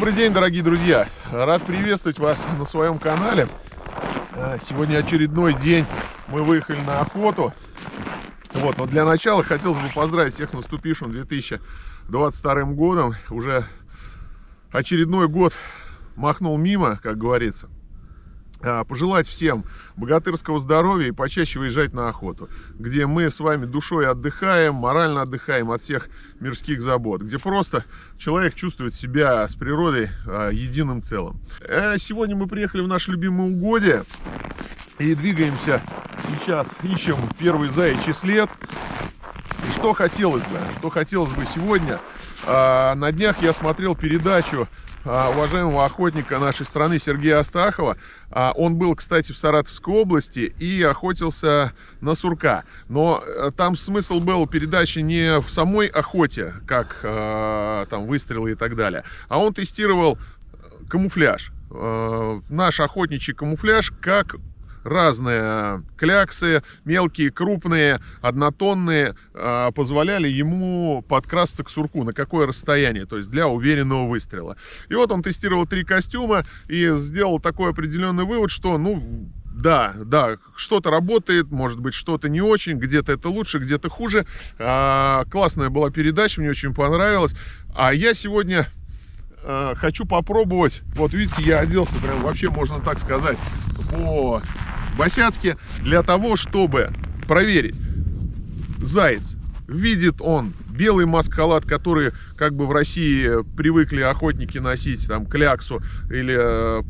Добрый день, дорогие друзья! Рад приветствовать вас на своем канале. А, сегодня очередной день. Мы выехали на охоту. Вот, но для начала хотелось бы поздравить всех с наступившим 2022 годом. Уже очередной год махнул мимо, как говорится. А, пожелать всем богатырского здоровья и почаще выезжать на охоту, где мы с вами душой отдыхаем, морально отдыхаем от всех мирских забот, где просто человек чувствует себя с природой а, единым целым. А сегодня мы приехали в наше любимое угодье и двигаемся сейчас, ищем первый заячий след. Что хотелось бы, что хотелось бы сегодня, на днях я смотрел передачу а, уважаемого охотника нашей страны Сергея Астахова. А, он был, кстати, в Саратовской области и охотился на сурка. Но э, там смысл был передачи не в самой охоте, как э, там выстрелы и так далее, а он тестировал камуфляж. Э, наш охотничий камуфляж, как разные кляксы, мелкие, крупные, однотонные, а, позволяли ему подкрасться к сурку, на какое расстояние, то есть для уверенного выстрела. И вот он тестировал три костюма и сделал такой определенный вывод, что, ну, да, да, что-то работает, может быть, что-то не очень, где-то это лучше, где-то хуже. А, классная была передача, мне очень понравилась. А я сегодня а, хочу попробовать, вот видите, я оделся, прям вообще можно так сказать, по Босяцке для того, чтобы проверить, заяц, видит он белый маскалат, который как бы в России привыкли охотники носить, там, кляксу или э,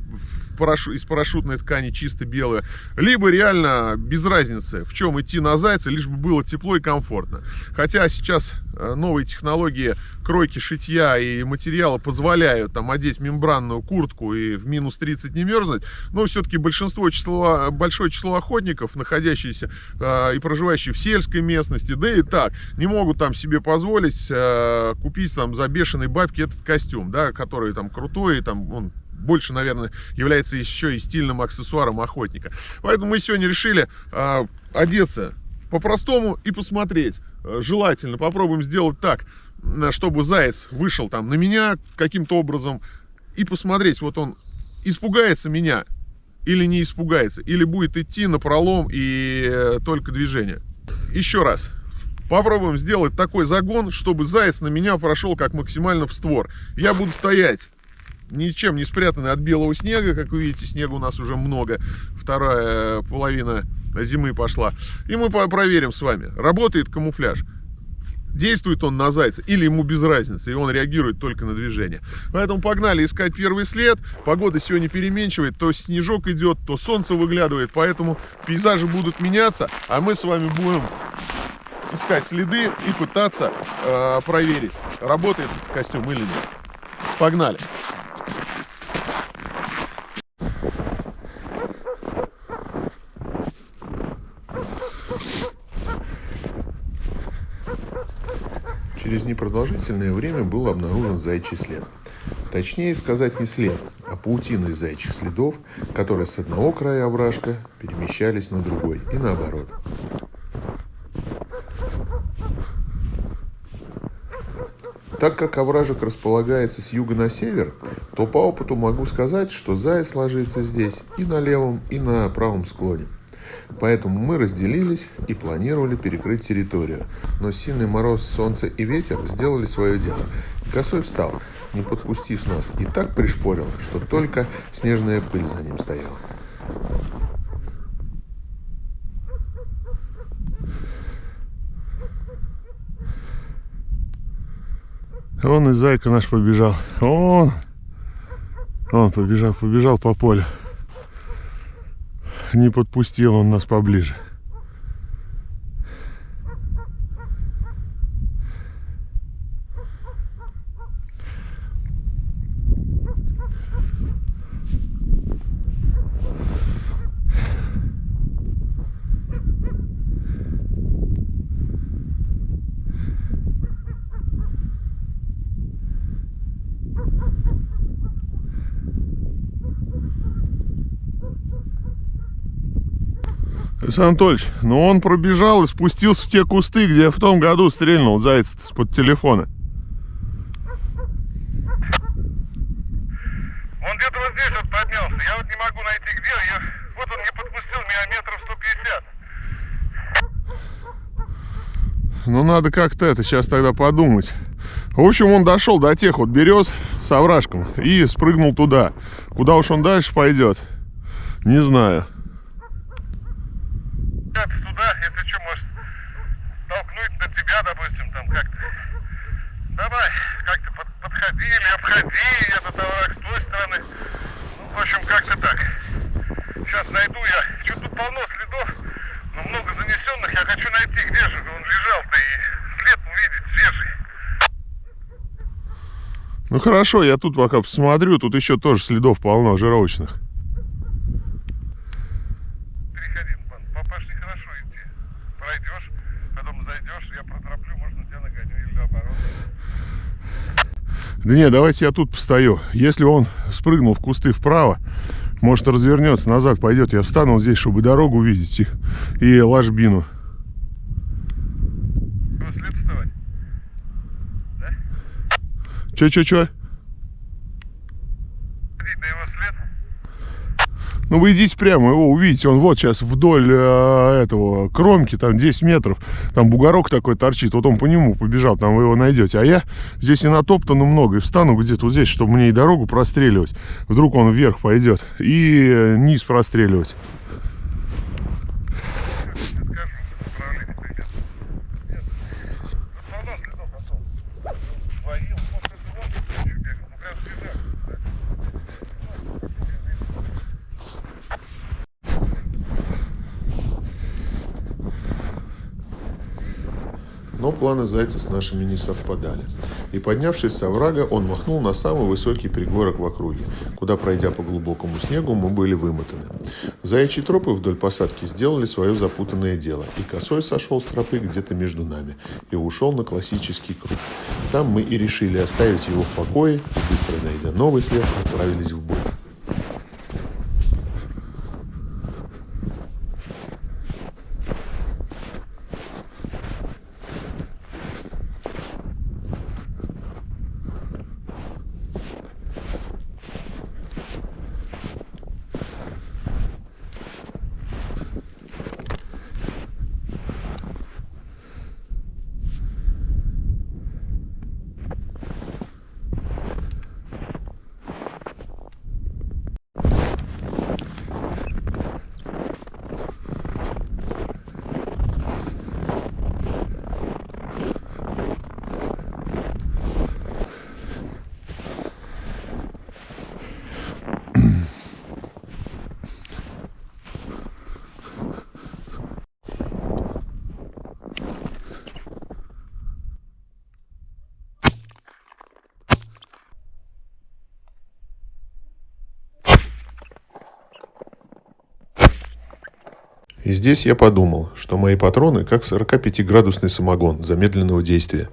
парашу, из парашютной ткани чисто белая, либо реально без разницы, в чем идти на зайца, лишь бы было тепло и комфортно. Хотя сейчас э, новые технологии кройки шитья и материала позволяют там одеть мембранную куртку и в минус 30 не мерзнуть, но все-таки большинство число, большое число охотников, находящиеся э, и проживающие в сельской местности, да и так, не могут там себе позволить э, купить там за бешеные бабки этот костюм, да, который там крутой, там он больше, наверное, является еще и стильным аксессуаром охотника. Поэтому мы сегодня решили э, одеться по-простому и посмотреть. Э, желательно попробуем сделать так, чтобы заяц вышел там на меня каким-то образом и посмотреть, вот он испугается меня или не испугается, или будет идти на пролом и э, только движение. Еще раз, попробуем сделать такой загон, чтобы заяц на меня прошел как максимально в створ. Я буду стоять ничем не спрятаны от белого снега. Как вы видите, снега у нас уже много. Вторая половина зимы пошла. И мы проверим с вами, работает камуфляж. Действует он на зайца или ему без разницы, и он реагирует только на движение. Поэтому погнали искать первый след. Погода сегодня переменчивает, то снежок идет, то солнце выглядывает, поэтому пейзажи будут меняться, а мы с вами будем искать следы и пытаться э, проверить, работает костюм или нет. Погнали! Через непродолжительное время был обнаружен зайчий след. Точнее сказать не след, а паутина из зайчих следов, которые с одного края овражка перемещались на другой и наоборот. Так как овражек располагается с юга на север, то по опыту могу сказать, что заяц ложится здесь и на левом, и на правом склоне. Поэтому мы разделились и планировали перекрыть территорию. Но сильный мороз, солнце и ветер сделали свое дело. Косой встал, не подпустив нас, и так пришпорил, что только снежная пыль за ним стояла. Он и зайка наш побежал. Он, он побежал, побежал по полю. Не подпустил он нас поближе. Александр Анатольевич, ну он пробежал и спустился в те кусты, где я в том году стрельнул заяц с под телефона. Он где-то вот здесь вот поднялся. Я вот не могу найти где. Я... Вот он не подпустил меня метров 150. Ну, надо как-то это сейчас тогда подумать. В общем, он дошел до тех вот берез с овражком и спрыгнул туда. Куда уж он дальше пойдет, не знаю. Ну хорошо, я тут пока посмотрю. Тут еще тоже следов полно жировочных. Переходи. Папаш нехорошо идти. Пройдешь, потом зайдешь, я протороплю, можно тебя нагоню или наоборот. Да не, давайте я тут постою. Если он спрыгнул в кусты вправо, может развернется, назад пойдет. Я встану вот здесь, чтобы дорогу увидеть и, и ложбину. Его след вставать. Да? Че-че-че? Ходить на его след. Ну вы идите прямо, его увидите. Он вот сейчас вдоль э, этого кромки, там 10 метров. Там бугорок такой торчит. Вот он по нему побежал, там вы его найдете. А я здесь и натоптано много. И встану где-то вот здесь, чтобы мне и дорогу простреливать. Вдруг он вверх пойдет. И низ простреливать. Скажу, направление придет. Нет. Тут полно следов потом. Своим, может, это вон кто еще бегал. Ну, прям свежак, кстати. Но планы зайца с нашими не совпадали. И поднявшись с оврага, он махнул на самый высокий пригорок в округе, куда, пройдя по глубокому снегу, мы были вымотаны. Заячьи тропы вдоль посадки сделали свое запутанное дело, и косой сошел с тропы где-то между нами и ушел на классический круг. Там мы и решили оставить его в покое, и быстро найдя новый след, отправились в бой. И здесь я подумал, что мои патроны как 45-градусный самогон замедленного действия.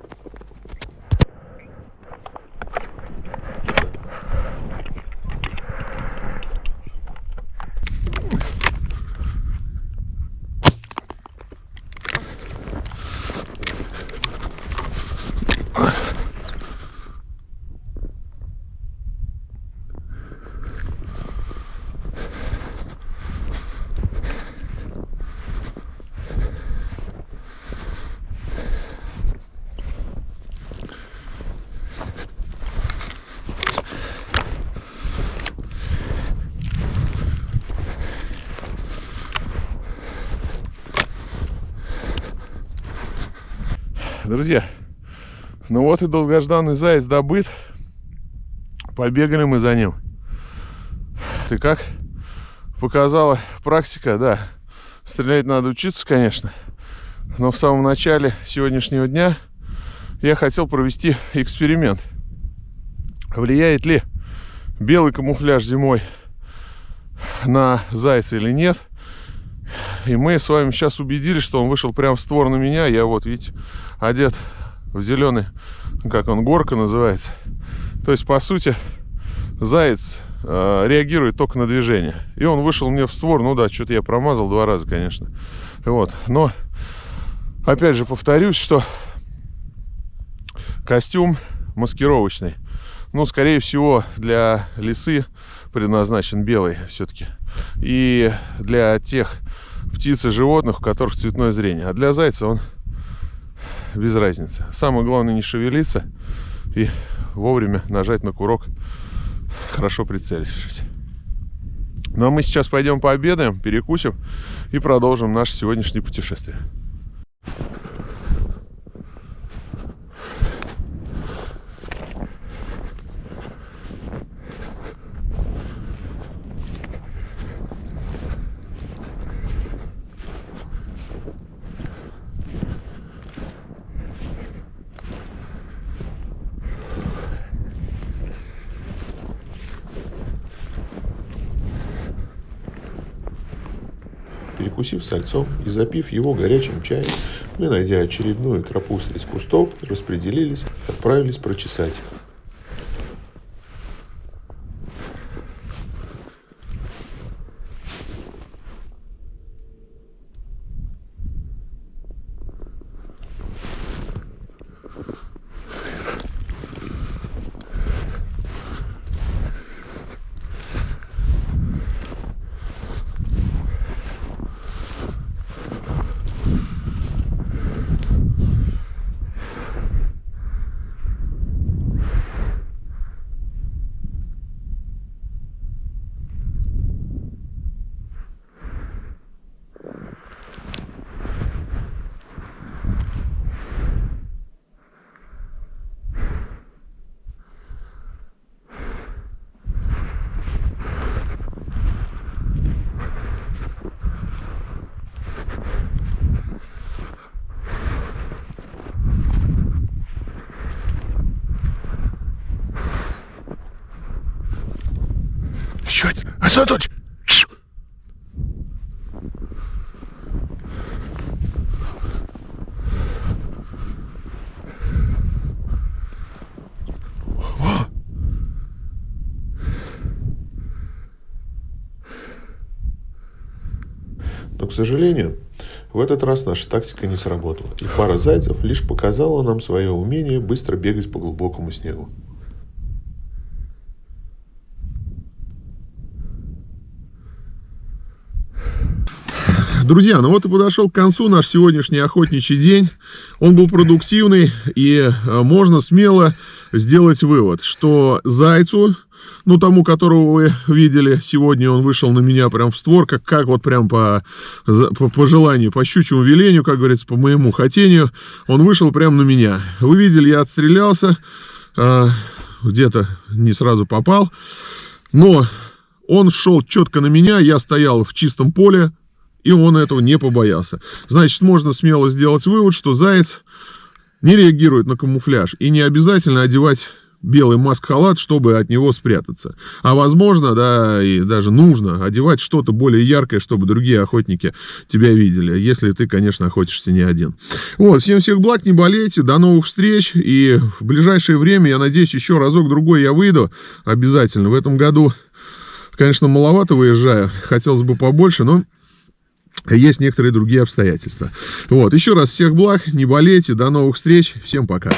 Друзья, ну вот и долгожданный заяц добыт. Побегали мы за ним. Ты как? Показала практика, да. Стрелять надо учиться, конечно. Но в самом начале сегодняшнего дня я хотел провести эксперимент. Влияет ли белый камуфляж зимой на зайца или нет? И мы с вами сейчас убедились, что он вышел прямо в створ на меня. Я вот, видите, одет в зеленый, как он, горка называется. То есть, по сути, заяц э, реагирует только на движение. И он вышел мне в створ. Ну да, что-то я промазал два раза, конечно. Вот. Но, опять же, повторюсь, что костюм маскировочный. Ну, скорее всего, для лисы предназначен белый все-таки. И для тех птиц и животных, у которых цветное зрение. А для зайца он без разницы. Самое главное не шевелиться и вовремя нажать на курок, хорошо прицелившись. Ну а мы сейчас пойдем пообедаем, перекусим и продолжим наше сегодняшнее путешествие. Перекусив сальцом и запив его горячим чаем, мы, найдя очередную тропу среди кустов, распределились и отправились прочесать их. Асатович! Но, к сожалению, в этот раз наша тактика не сработала, и пара зайцев лишь показала нам свое умение быстро бегать по глубокому снегу. Друзья, ну вот и подошел к концу наш сегодняшний охотничий день. Он был продуктивный, и э, можно смело сделать вывод, что зайцу, ну тому, которого вы видели сегодня, он вышел на меня прям в створ, как, как вот прям по, по, по желанию, по щучьему велению, как говорится, по моему хотению, он вышел прям на меня. Вы видели, я отстрелялся, э, где-то не сразу попал, но он шел четко на меня, я стоял в чистом поле, и он этого не побоялся. Значит, можно смело сделать вывод, что заяц не реагирует на камуфляж. И не обязательно одевать белый маск-халат, чтобы от него спрятаться. А возможно, да, и даже нужно одевать что-то более яркое, чтобы другие охотники тебя видели, если ты, конечно, охотишься не один. Вот, всем всех благ, не болейте, до новых встреч, и в ближайшее время, я надеюсь, еще разок-другой я выйду обязательно. В этом году, конечно, маловато выезжаю, хотелось бы побольше, но есть некоторые другие обстоятельства. Вот, еще раз всех благ, не болейте, до новых встреч, всем пока.